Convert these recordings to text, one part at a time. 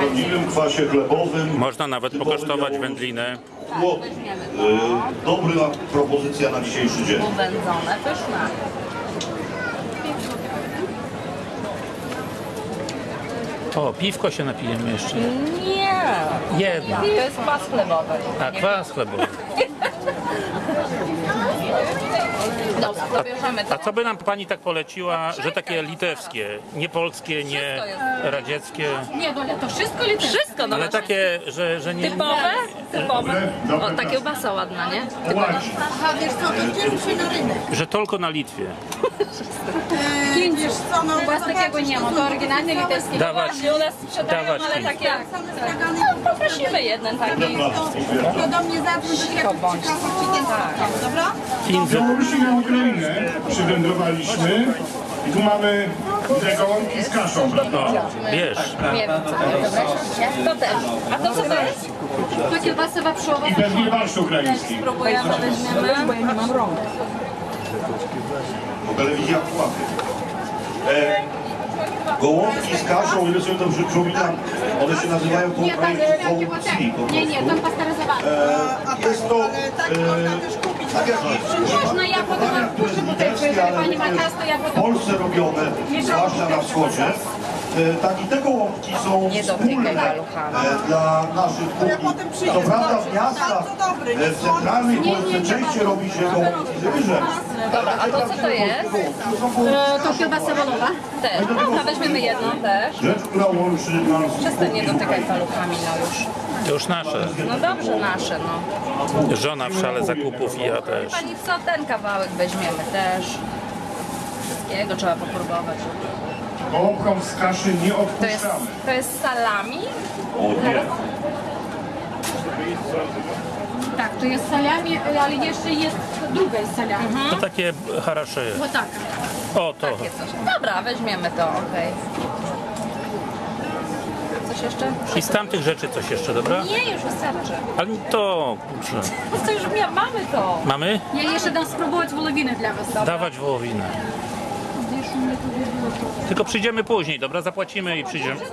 prawdziwym kwasie chlebowym. Można nawet pokosztować wędlinę. Chłop. Y, Dobra propozycja na dzisiejszy dzień. Uwędzone, pyszne. O, piwko się napijemy jeszcze. Nie. Jedna. To jest pas chlebowy. A kwas chlebowy. Dobra, to bierzemy to. A co by nam pani tak poleciła, że takie litewskie, nie polskie, nie radzieckie, Nie, Doля, to wszystko li Wszystko, no ale takie, że, że nie... typowe? Typowe. O, ta kiełbasa ładna, nie? Typowa. Aha, wiesz co, to się na rynek. Że tylko na Litwie. Wiesz u was takiego nie ma, to oryginalny litewski. Dawać. U nas sprzedają, Dawać. ale. Tak, no, poprosimy jeden taki. To do mnie zawsze. Tak. Dobra? Z na Ukrainę przywędrowaliśmy. I tu mamy te z kaszą. Wiesz. Nie To też. A to co to jest? To kiełbasa waprzowa. I pewnie barsz ukraiński. Spróbujemy, weźmiemy. Bo ja nie mam rąk. Telewizja łapie. E, gołąbki z kaszą, ile sobie dobrze przypominam, one się nazywają po Nie, tak, ukraińsku gołąbki po Nie, nie, prostu. tam pasteryzowane. E, jest to e, tak jak Można ja potem dania, które jest muszę tutaj, litewskie, jeżeli ale pani ma w to. Polsce robione, zwłaszcza na wschodzie. E, tak i te gołąbki są Nie dotykaj wspólne paluchami. e, dla naszych kuchni. Co prawda w miastach, e, w centralnej Polsce częściej robi się gołąbki z ryżem. Dobra, a to co to jest? To kiełbasa walowa. Też. Dobra, weźmiemy jedną też. Rzecz, która łączy nas Przestań nie dotykaj paluchami, no już. to już nasze. No dobrze, nasze, no. Żona w szale zakupów i ja też. Pani co, ten kawałek weźmiemy też wszystkiego trzeba popróbować. Bołką z kaszy nie odpuszczamy. To jest, to jest salami? O nie. Tak, to jest salami, ale jeszcze jest druga jest salami. Mhm. To takie harasze. No tak. O, to. Dobra, weźmiemy to, okej. Okay. Jeszcze? I z tamtych rzeczy coś jeszcze, dobra? Nie, już wystarczy. Ale to, kurczę. To już mamy to. Mamy? Ja jeszcze dam spróbować wołowiny dla was. Dobra? Dawać wołowinę. Tylko przyjdziemy później, dobra? Zapłacimy i przyjdziemy. To.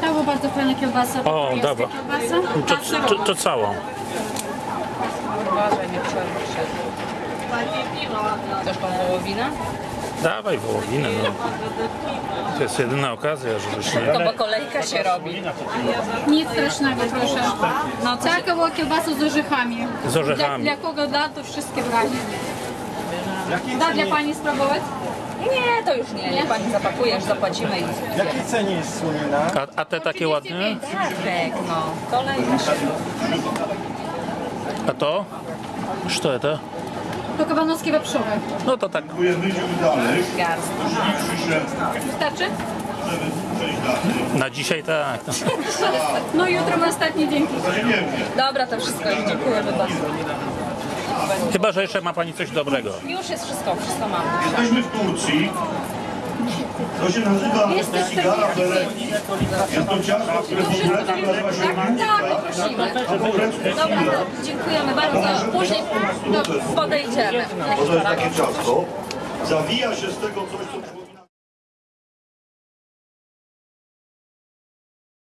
To była bardzo fajna kiełbasa. O, jest dobra. Kiełbasa. To, Paserowa. to, to całą. Uważaj, nie. Chcesz wołowinę? Dawaj wołowinę, no. To jest jedyna okazja, żebyś nie... To bo kolejka się robi. Nic strasznego, proszę. No co była kiełbasa z orzechami. Z orzechami. Dla, dla kogo da, to wszystkie brali. Da dla pani spróbować? Nie, to już nie. Niech pani zapakujesz, zapłacimy i... W jakiej cenie jest słonina? A, a te takie ładne? Tak, no. Kolejka się A to? Co to? To kabanowskie wieprzowe. No to tak. Wystarczy? Na dzisiaj tak. No jutro ma ostatni dzień. Dobra, to wszystko już dziękujemy bardzo. Chyba, że jeszcze ma pani coś dobrego. Już jest wszystko, wszystko mamy. Jesteśmy w Turcji. To się nazywa Sigara Beleki. Jest to ciasto, które po grecku nazywa się Tak, poprosimy. a po grecku Dobra, to dziękujemy bardzo. Później no, podejdziemy. To jest takie ciasto. Zawija się z tego coś, co